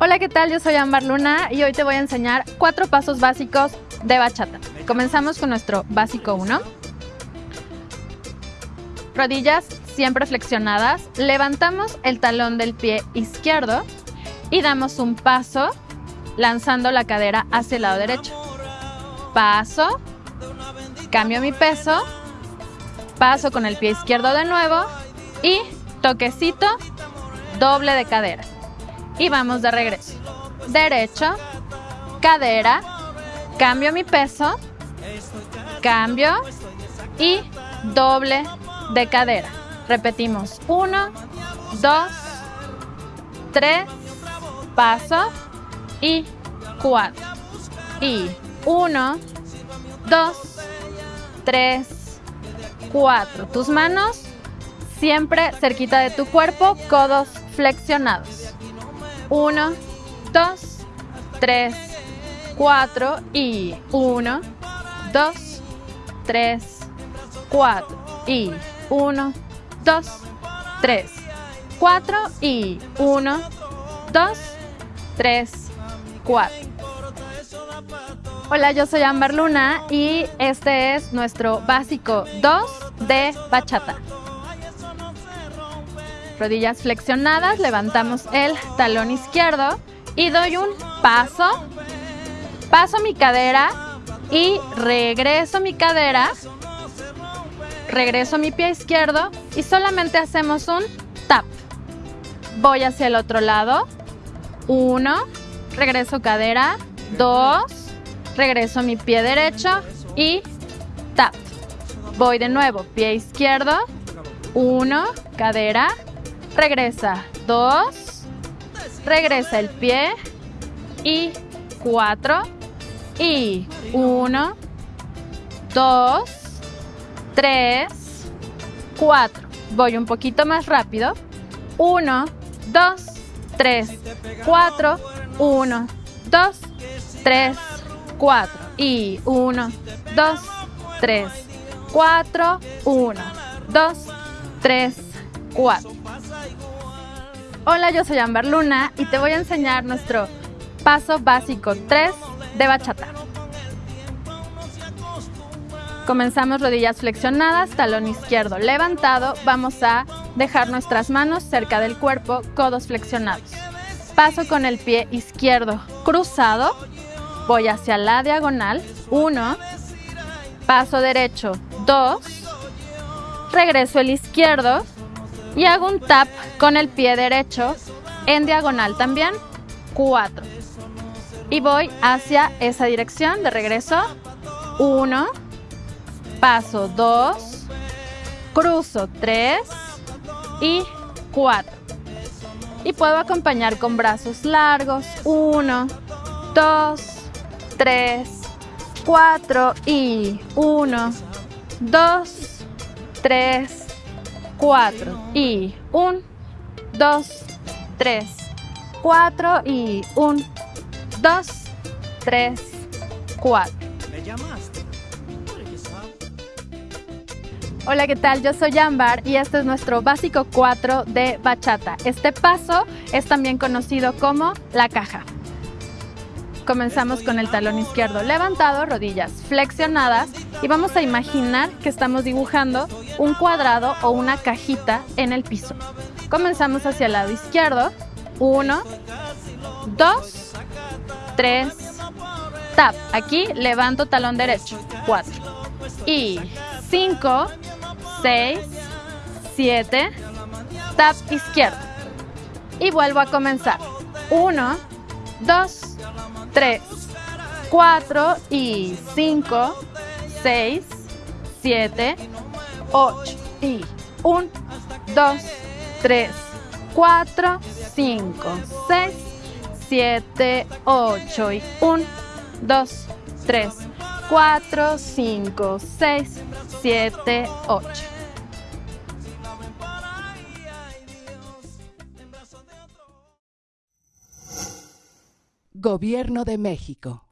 Hola, ¿qué tal? Yo soy Ambar Luna y hoy te voy a enseñar cuatro pasos básicos de bachata. Comenzamos con nuestro básico 1. Rodillas siempre flexionadas. Levantamos el talón del pie izquierdo y damos un paso lanzando la cadera hacia el lado derecho. Paso, cambio mi peso, paso con el pie izquierdo de nuevo y toquecito, doble de cadera. Y vamos de regreso. Derecho, cadera, cambio mi peso, cambio y doble de cadera. Repetimos. Uno, dos, tres, paso y cuatro. Y uno, dos, tres, cuatro. Tus manos siempre cerquita de tu cuerpo, codos flexionados. Uno, dos, tres, cuatro y uno, dos, tres, cuatro y uno, dos, tres, cuatro y uno, dos, tres, cuatro. Hola, yo soy Amber Luna y este es nuestro básico 2 de bachata. Rodillas flexionadas, levantamos el talón izquierdo y doy un paso, paso mi cadera y regreso mi cadera, regreso mi pie izquierdo y solamente hacemos un tap. Voy hacia el otro lado, uno, regreso cadera, dos, regreso mi pie derecho y tap. Voy de nuevo, pie izquierdo, uno, cadera, regresa, dos, regresa el pie. Y cuatro. Y uno, dos, tres, cuatro. Voy un poquito más rápido. Uno, dos, tres, cuatro, uno, dos, tres, cuatro. Y uno, dos, tres, cuatro, uno, dos, tres, cuatro. Hola, yo soy Amber Luna y te voy a enseñar nuestro paso básico 3 de bachata. Comenzamos rodillas flexionadas, talón izquierdo levantado. Vamos a dejar nuestras manos cerca del cuerpo, codos flexionados. Paso con el pie izquierdo cruzado. Voy hacia la diagonal. 1. Paso derecho. 2. Regreso el izquierdo. Y hago un tap con el pie derecho en diagonal también. 4. Y voy hacia esa dirección de regreso. 1. Paso 2. Cruzo 3. Y 4. Y puedo acompañar con brazos largos. 1, 2, 3, 4 y 1, 2, 3, 4 y 1, 2, 3, 4 y 1, 2, 3, 4. Hola, ¿qué tal? Yo soy Ambar y este es nuestro básico 4 de bachata. Este paso es también conocido como la caja. Comenzamos con el talón izquierdo levantado, rodillas flexionadas y vamos a imaginar que estamos dibujando un cuadrado o una cajita en el piso. Comenzamos hacia el lado izquierdo. 1, 2, 3, tap. Aquí levanto talón derecho. 4. Y 5, 6, 7, tap izquierdo. Y vuelvo a comenzar. 1, 2, 3, 4 y 5, 6, 7, 8 y 1, 2, 3, 4, 5, 6, 7, 8 y 1, 2, 3, 4, 5, 6, 7, 8. Gobierno de México.